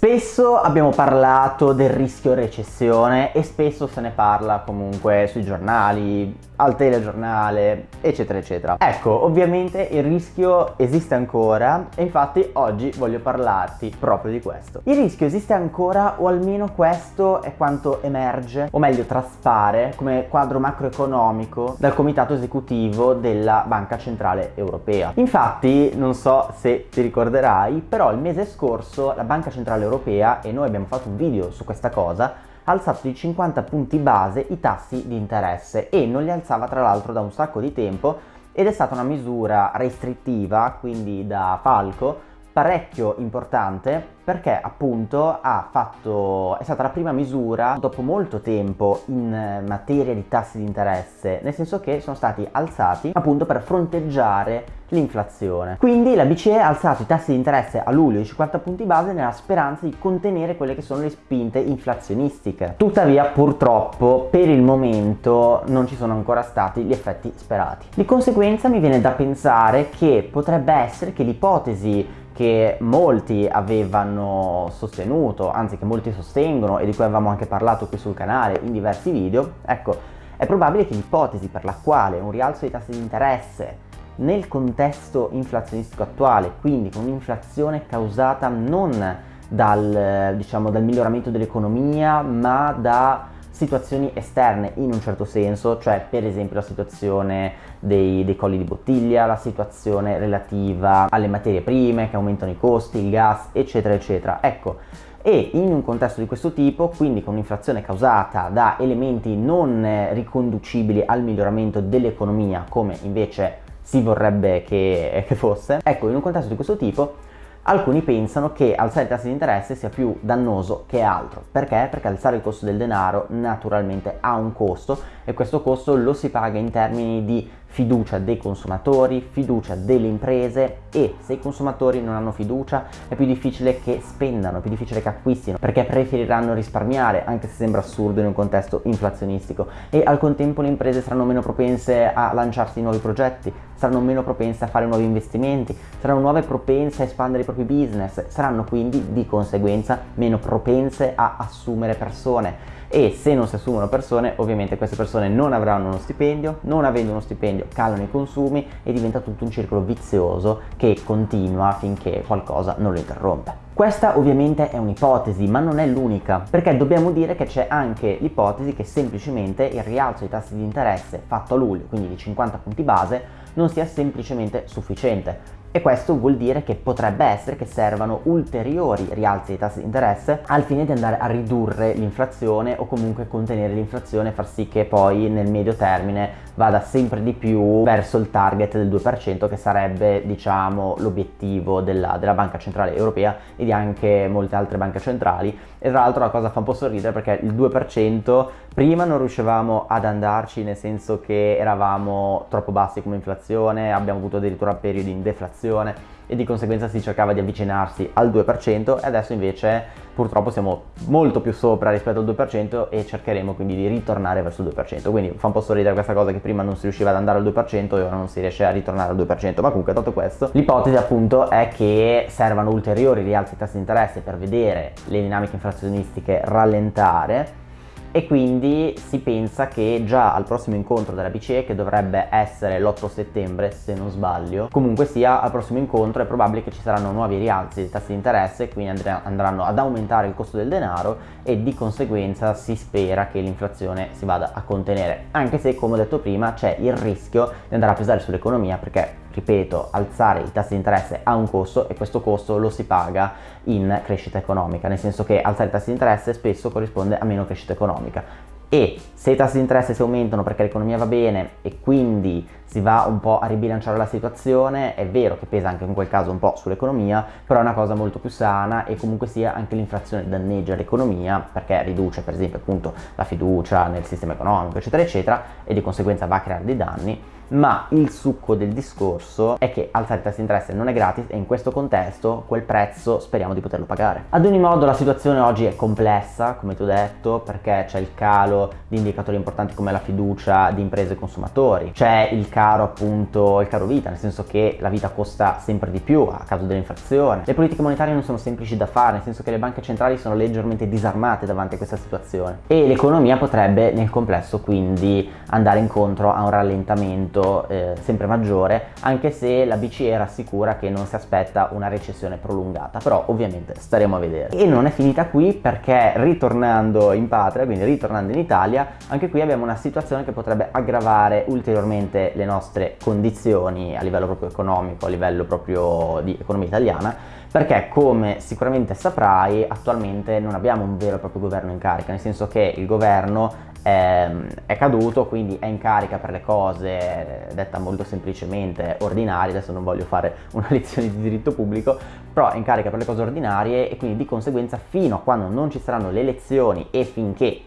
Spesso abbiamo parlato del rischio recessione e spesso se ne parla comunque sui giornali, al telegiornale, eccetera eccetera. Ecco, ovviamente il rischio esiste ancora e infatti oggi voglio parlarti proprio di questo. Il rischio esiste ancora o almeno questo è quanto emerge, o meglio traspare, come quadro macroeconomico dal comitato esecutivo della Banca Centrale Europea. Infatti, non so se ti ricorderai, però il mese scorso la Banca Centrale Europea Europea e noi abbiamo fatto un video su questa cosa ha alzato di 50 punti base i tassi di interesse e non li alzava tra l'altro da un sacco di tempo ed è stata una misura restrittiva, quindi da falco, parecchio importante perché appunto ha fatto, è stata la prima misura dopo molto tempo in materia di tassi di interesse, nel senso che sono stati alzati appunto per fronteggiare l'inflazione. Quindi la BCE ha alzato i tassi di interesse a luglio di 50 punti base nella speranza di contenere quelle che sono le spinte inflazionistiche. Tuttavia purtroppo per il momento non ci sono ancora stati gli effetti sperati. Di conseguenza mi viene da pensare che potrebbe essere che l'ipotesi che molti avevano sostenuto, anzi che molti sostengono e di cui avevamo anche parlato qui sul canale in diversi video, ecco, è probabile che l'ipotesi per la quale un rialzo dei tassi di interesse nel contesto inflazionistico attuale, quindi con un'inflazione causata non dal, diciamo, dal miglioramento dell'economia, ma da situazioni esterne in un certo senso, cioè per esempio la situazione dei, dei colli di bottiglia, la situazione relativa alle materie prime che aumentano i costi, il gas, eccetera, eccetera. Ecco, e in un contesto di questo tipo, quindi con un'inflazione causata da elementi non riconducibili al miglioramento dell'economia come invece si vorrebbe che, che fosse, ecco in un contesto di questo tipo Alcuni pensano che alzare i tassi di interesse sia più dannoso che altro. Perché? Perché alzare il costo del denaro naturalmente ha un costo e questo costo lo si paga in termini di fiducia dei consumatori, fiducia delle imprese e se i consumatori non hanno fiducia è più difficile che spendano, è più difficile che acquistino perché preferiranno risparmiare anche se sembra assurdo in un contesto inflazionistico. E al contempo le imprese saranno meno propense a lanciarsi nuovi progetti, saranno meno propense a fare nuovi investimenti, saranno nuove propense a espandere i propri business, saranno quindi di conseguenza meno propense a assumere persone e se non si assumono persone ovviamente queste persone non avranno uno stipendio, non avendo uno stipendio calano i consumi e diventa tutto un circolo vizioso che continua finché qualcosa non lo interrompe. Questa ovviamente è un'ipotesi, ma non è l'unica, perché dobbiamo dire che c'è anche l'ipotesi che semplicemente il rialzo dei tassi di interesse fatto a luglio, quindi di 50 punti base, non sia semplicemente sufficiente e questo vuol dire che potrebbe essere che servano ulteriori rialzi dei tassi di interesse al fine di andare a ridurre l'inflazione o comunque contenere l'inflazione e far sì che poi nel medio termine vada sempre di più verso il target del 2% che sarebbe diciamo l'obiettivo della, della Banca Centrale Europea e di anche molte altre banche centrali. E tra l'altro la cosa fa un po' sorridere perché il 2% prima non riuscivamo ad andarci nel senso che eravamo troppo bassi come inflazione abbiamo avuto addirittura periodi in deflazione inflazione e di conseguenza si cercava di avvicinarsi al 2% e adesso invece purtroppo siamo molto più sopra rispetto al 2% e cercheremo quindi di ritornare verso il 2%, quindi fa un po' sorridere questa cosa che prima non si riusciva ad andare al 2% e ora non si riesce a ritornare al 2%, ma comunque dato questo l'ipotesi appunto è che servano ulteriori rialzi di tassi di interesse per vedere le dinamiche inflazionistiche rallentare e quindi si pensa che già al prossimo incontro della BCE che dovrebbe essere l'8 settembre se non sbaglio comunque sia al prossimo incontro è probabile che ci saranno nuovi rialzi dei tassi di interesse quindi andranno ad aumentare il costo del denaro e di conseguenza si spera che l'inflazione si vada a contenere. Anche se come ho detto prima c'è il rischio di andare a pesare sull'economia perché ripeto, alzare i tassi di interesse ha un costo e questo costo lo si paga in crescita economica, nel senso che alzare i tassi di interesse spesso corrisponde a meno crescita economica e se i tassi di interesse si aumentano perché l'economia va bene e quindi si va un po' a ribilanciare la situazione, è vero che pesa anche in quel caso un po' sull'economia, però è una cosa molto più sana e comunque sia anche l'inflazione danneggia l'economia perché riduce per esempio appunto la fiducia nel sistema economico eccetera eccetera e di conseguenza va a creare dei danni ma il succo del discorso è che alzare il tasso di interesse non è gratis e in questo contesto quel prezzo speriamo di poterlo pagare. Ad ogni modo la situazione oggi è complessa, come ti ho detto, perché c'è il calo di indicatori importanti come la fiducia di imprese e consumatori, c'è il caro appunto, il caro vita, nel senso che la vita costa sempre di più a causa dell'inflazione. Le politiche monetarie non sono semplici da fare, nel senso che le banche centrali sono leggermente disarmate davanti a questa situazione. E l'economia potrebbe nel complesso quindi andare incontro a un rallentamento eh, sempre maggiore anche se la BCE rassicura che non si aspetta una recessione prolungata però ovviamente staremo a vedere. E non è finita qui perché ritornando in patria quindi ritornando in Italia anche qui abbiamo una situazione che potrebbe aggravare ulteriormente le nostre condizioni a livello proprio economico a livello proprio di economia italiana perché come sicuramente saprai attualmente non abbiamo un vero e proprio governo in carica nel senso che il governo è, è, caduto, quindi è in carica per le cose, detta molto semplicemente, ordinarie, adesso non voglio fare una lezione di diritto pubblico, però è in carica per le cose ordinarie e quindi di conseguenza fino a quando non ci saranno le elezioni e finché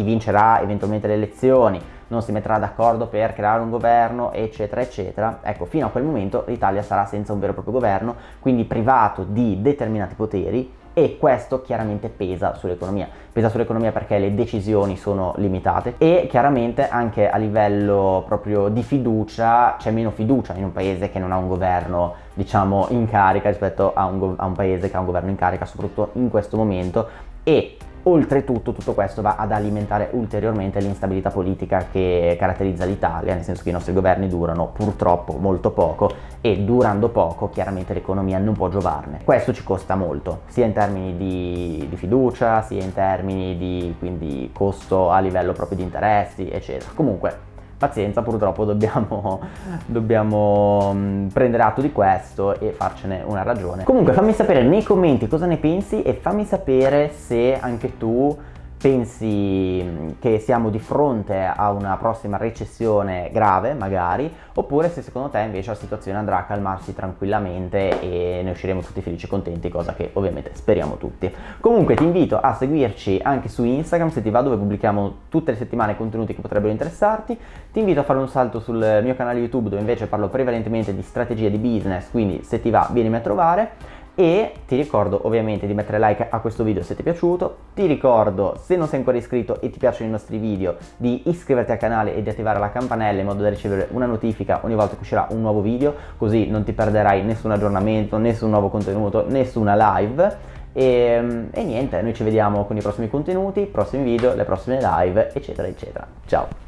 chi vincerà eventualmente le elezioni non si metterà d'accordo per creare un governo eccetera eccetera ecco fino a quel momento l'Italia sarà senza un vero e proprio governo quindi privato di determinati poteri e questo chiaramente pesa sull'economia. Pesa sull'economia perché le decisioni sono limitate e chiaramente anche a livello proprio di fiducia c'è meno fiducia in un paese che non ha un governo diciamo in carica rispetto a un, a un paese che ha un governo in carica soprattutto in questo momento e Oltretutto tutto questo va ad alimentare ulteriormente l'instabilità politica che caratterizza l'Italia, nel senso che i nostri governi durano purtroppo molto poco e durando poco chiaramente l'economia non può giovarne. Questo ci costa molto, sia in termini di, di fiducia, sia in termini di quindi, costo a livello proprio di interessi, eccetera. Comunque pazienza purtroppo dobbiamo, dobbiamo mm, prendere atto di questo e farcene una ragione. Comunque fammi sapere nei commenti cosa ne pensi e fammi sapere se anche tu pensi che siamo di fronte a una prossima recessione grave magari? Oppure se secondo te invece la situazione andrà a calmarsi tranquillamente e ne usciremo tutti felici e contenti cosa che ovviamente speriamo tutti. Comunque ti invito a seguirci anche su Instagram se ti va dove pubblichiamo tutte le settimane contenuti che potrebbero interessarti. Ti invito a fare un salto sul mio canale YouTube dove invece parlo prevalentemente di strategie di business quindi se ti va vienimi a trovare e ti ricordo ovviamente di mettere like a questo video se ti è piaciuto, ti ricordo se non sei ancora iscritto e ti piacciono i nostri video di iscriverti al canale e di attivare la campanella in modo da ricevere una notifica ogni volta che uscirà un nuovo video così non ti perderai nessun aggiornamento, nessun nuovo contenuto, nessuna live e, e niente, noi ci vediamo con i prossimi contenuti, i prossimi video, le prossime live eccetera eccetera. Ciao!